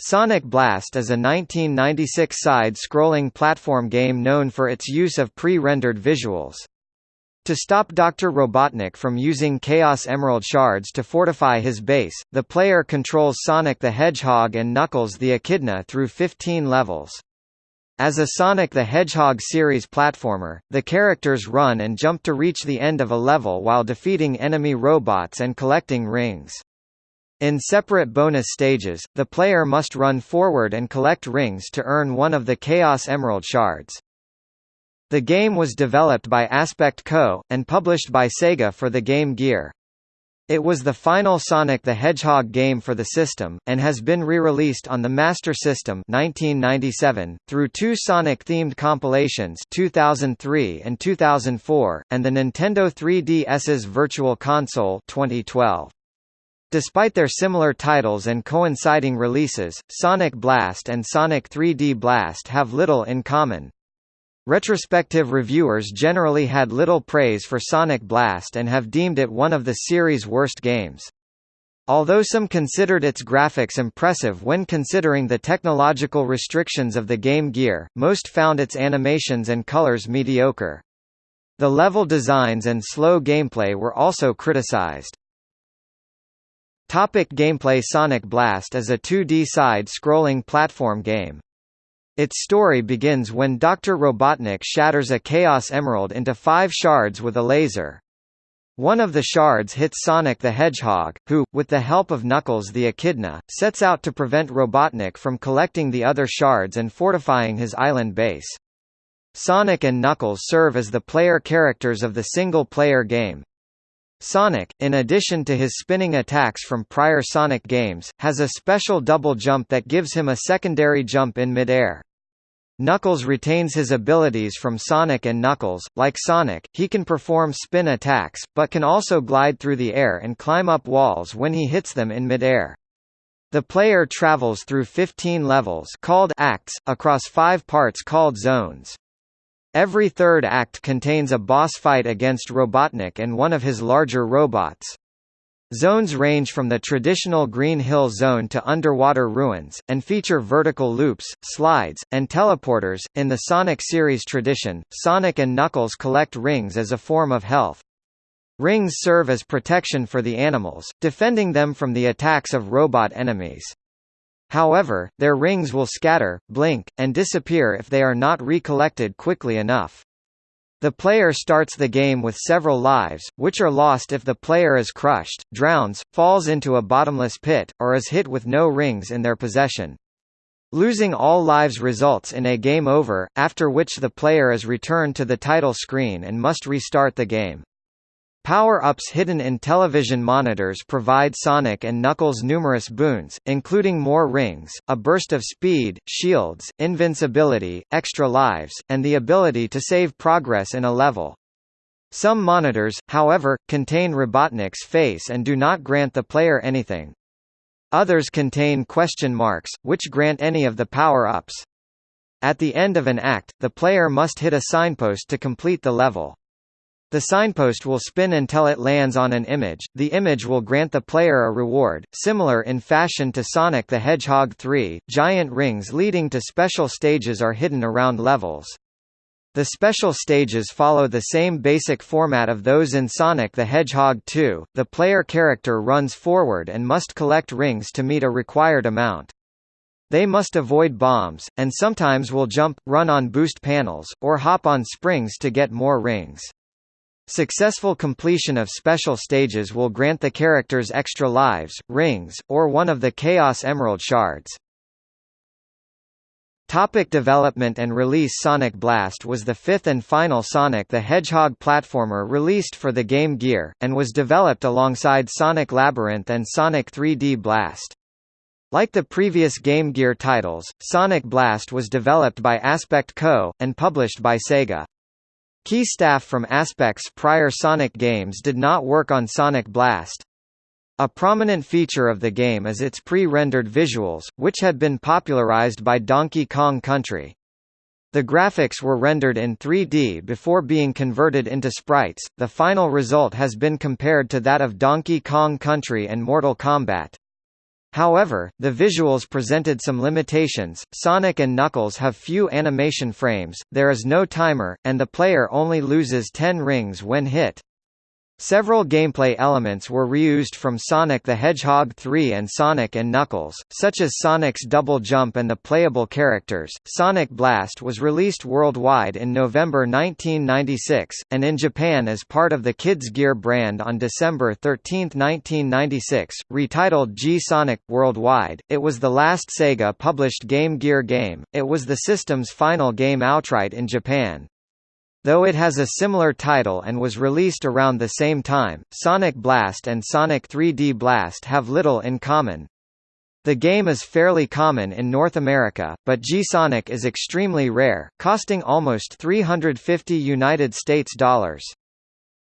Sonic Blast is a 1996 side-scrolling platform game known for its use of pre-rendered visuals. To stop Dr. Robotnik from using Chaos Emerald shards to fortify his base, the player controls Sonic the Hedgehog and Knuckles the Echidna through 15 levels. As a Sonic the Hedgehog series platformer, the characters run and jump to reach the end of a level while defeating enemy robots and collecting rings. In separate bonus stages, the player must run forward and collect rings to earn one of the Chaos Emerald shards. The game was developed by Aspect Co., and published by Sega for the Game Gear. It was the final Sonic the Hedgehog game for the system, and has been re-released on the Master System 1997, through two Sonic-themed compilations 2003 and 2004, and the Nintendo 3DS's Virtual Console 2012. Despite their similar titles and coinciding releases, Sonic Blast and Sonic 3D Blast have little in common. Retrospective reviewers generally had little praise for Sonic Blast and have deemed it one of the series' worst games. Although some considered its graphics impressive when considering the technological restrictions of the Game Gear, most found its animations and colors mediocre. The level designs and slow gameplay were also criticized. Topic gameplay Sonic Blast is a 2D side-scrolling platform game. Its story begins when Dr. Robotnik shatters a Chaos Emerald into five shards with a laser. One of the shards hits Sonic the Hedgehog, who, with the help of Knuckles the Echidna, sets out to prevent Robotnik from collecting the other shards and fortifying his island base. Sonic and Knuckles serve as the player characters of the single-player game. Sonic, in addition to his spinning attacks from prior Sonic games, has a special double jump that gives him a secondary jump in midair. Knuckles retains his abilities from Sonic and Knuckles, like Sonic, he can perform spin attacks, but can also glide through the air and climb up walls when he hits them in midair. The player travels through 15 levels called acts, across five parts called zones. Every third act contains a boss fight against Robotnik and one of his larger robots. Zones range from the traditional Green Hill Zone to underwater ruins, and feature vertical loops, slides, and teleporters. In the Sonic series tradition, Sonic and Knuckles collect rings as a form of health. Rings serve as protection for the animals, defending them from the attacks of robot enemies. However, their rings will scatter, blink, and disappear if they are not recollected quickly enough. The player starts the game with several lives, which are lost if the player is crushed, drowns, falls into a bottomless pit, or is hit with no rings in their possession. Losing all lives results in a game over, after which the player is returned to the title screen and must restart the game. Power-ups hidden in television monitors provide Sonic and Knuckles numerous boons, including more rings, a burst of speed, shields, invincibility, extra lives, and the ability to save progress in a level. Some monitors, however, contain Robotnik's face and do not grant the player anything. Others contain question marks, which grant any of the power-ups. At the end of an act, the player must hit a signpost to complete the level. The signpost will spin until it lands on an image, the image will grant the player a reward, similar in fashion to Sonic the Hedgehog 3. Giant rings leading to special stages are hidden around levels. The special stages follow the same basic format of those in Sonic the Hedgehog 2, the player character runs forward and must collect rings to meet a required amount. They must avoid bombs, and sometimes will jump, run on boost panels, or hop on springs to get more rings. Successful completion of special stages will grant the characters extra lives, rings, or one of the Chaos Emerald shards. Topic development and release Sonic Blast was the fifth and final Sonic the Hedgehog platformer released for the Game Gear, and was developed alongside Sonic Labyrinth and Sonic 3D Blast. Like the previous Game Gear titles, Sonic Blast was developed by Aspect Co., and published by Sega. Key staff from Aspect's prior Sonic games did not work on Sonic Blast. A prominent feature of the game is its pre-rendered visuals, which had been popularized by Donkey Kong Country. The graphics were rendered in 3D before being converted into sprites. The final result has been compared to that of Donkey Kong Country and Mortal Kombat. However, the visuals presented some limitations, Sonic and Knuckles have few animation frames, there is no timer, and the player only loses 10 rings when hit. Several gameplay elements were reused from Sonic the Hedgehog 3 and Sonic and Knuckles, such as Sonic's double jump and the playable characters. Sonic Blast was released worldwide in November 1996, and in Japan as part of the Kids Gear brand on December 13, 1996, retitled G-Sonic. Worldwide, it was the last Sega-published Game Gear game, it was the system's final game outright in Japan. Though it has a similar title and was released around the same time, Sonic Blast and Sonic 3D Blast have little in common. The game is fairly common in North America, but G-Sonic is extremely rare, costing almost 350 United States dollars.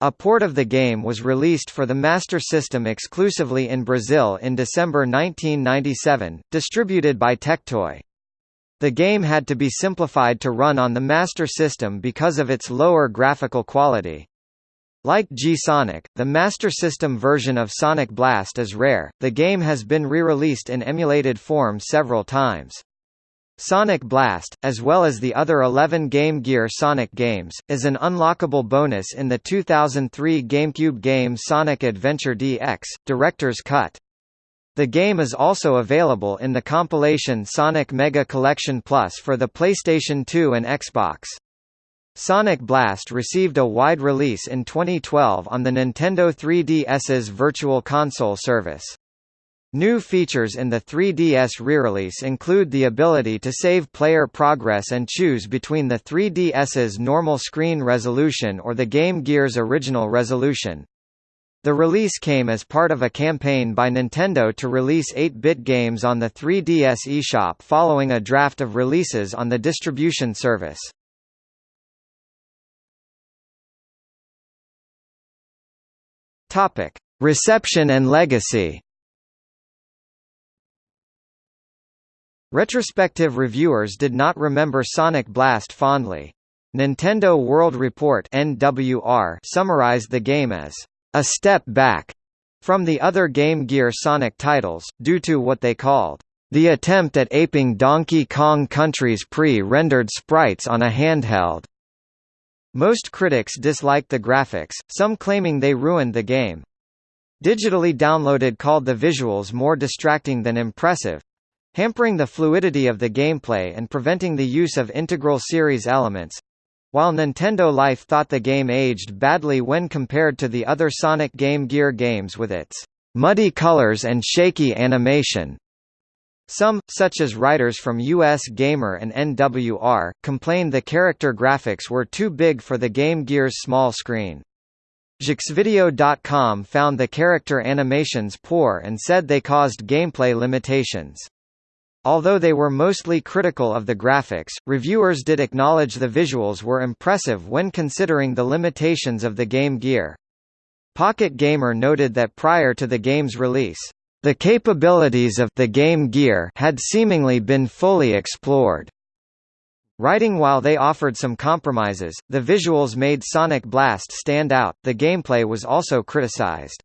A port of the game was released for the Master System exclusively in Brazil in December 1997, distributed by Tectoy. The game had to be simplified to run on the Master System because of its lower graphical quality. Like G-Sonic, the Master System version of Sonic Blast is rare, the game has been re-released in emulated form several times. Sonic Blast, as well as the other 11 Game Gear Sonic games, is an unlockable bonus in the 2003 GameCube game Sonic Adventure DX, Director's Cut. The game is also available in the compilation Sonic Mega Collection Plus for the PlayStation 2 and Xbox. Sonic Blast received a wide release in 2012 on the Nintendo 3DS's Virtual Console service. New features in the 3DS re-release include the ability to save player progress and choose between the 3DS's normal screen resolution or the Game Gear's original resolution. The release came as part of a campaign by Nintendo to release 8-bit games on the 3DS eShop following a draft of releases on the distribution service. Topic: Reception and legacy. Retrospective reviewers did not remember Sonic Blast fondly. Nintendo World Report (NWR) summarized the game as a step back from the other Game Gear Sonic titles, due to what they called the attempt at aping Donkey Kong Country's pre-rendered sprites on a handheld. Most critics disliked the graphics, some claiming they ruined the game. Digitally downloaded called the visuals more distracting than impressive, hampering the fluidity of the gameplay and preventing the use of integral series elements. While Nintendo Life thought the game aged badly when compared to the other Sonic Game Gear games with its muddy colors and shaky animation. Some, such as writers from US Gamer and NWR, complained the character graphics were too big for the Game Gear's small screen. JeuxVideo.com found the character animations poor and said they caused gameplay limitations. Although they were mostly critical of the graphics, reviewers did acknowledge the visuals were impressive when considering the limitations of the Game Gear. Pocket Gamer noted that prior to the game's release, the capabilities of the Game Gear had seemingly been fully explored. Writing while they offered some compromises, the visuals made Sonic Blast stand out, the gameplay was also criticized.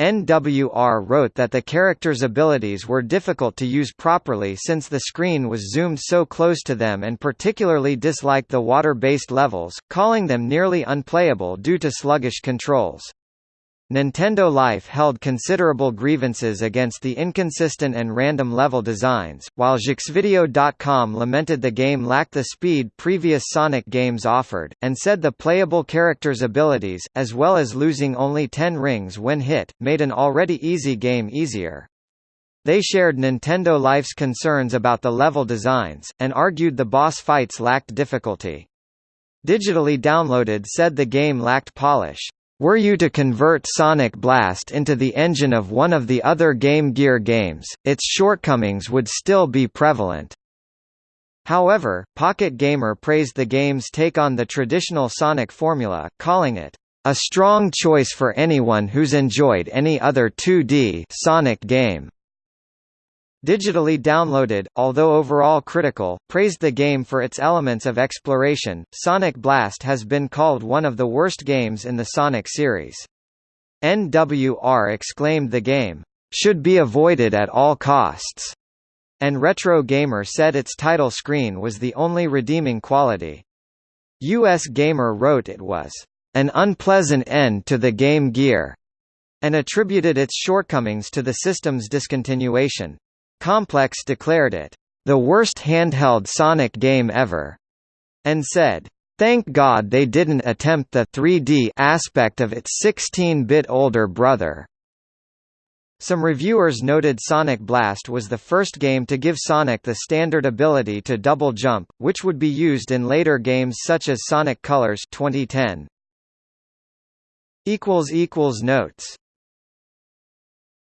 NWR wrote that the character's abilities were difficult to use properly since the screen was zoomed so close to them and particularly disliked the water-based levels, calling them nearly unplayable due to sluggish controls. Nintendo Life held considerable grievances against the inconsistent and random level designs, while JeuxVideo.com lamented the game lacked the speed previous Sonic games offered, and said the playable character's abilities, as well as losing only 10 rings when hit, made an already easy game easier. They shared Nintendo Life's concerns about the level designs, and argued the boss fights lacked difficulty. Digitally downloaded said the game lacked polish. Were you to convert Sonic Blast into the engine of one of the other Game Gear games, its shortcomings would still be prevalent. However, Pocket Gamer praised the game's take on the traditional Sonic formula, calling it, "...a strong choice for anyone who's enjoyed any other 2D Sonic game." Digitally downloaded, although overall critical, praised the game for its elements of exploration. Sonic Blast has been called one of the worst games in the Sonic series. NWR exclaimed the game, should be avoided at all costs, and Retro Gamer said its title screen was the only redeeming quality. US Gamer wrote it was an unpleasant end to the Game Gear, and attributed its shortcomings to the system's discontinuation. Complex declared it the worst handheld Sonic game ever, and said, Thank God they didn't attempt the 3D aspect of its 16-bit older brother. Some reviewers noted Sonic Blast was the first game to give Sonic the standard ability to double jump, which would be used in later games such as Sonic Colors 2010. Notes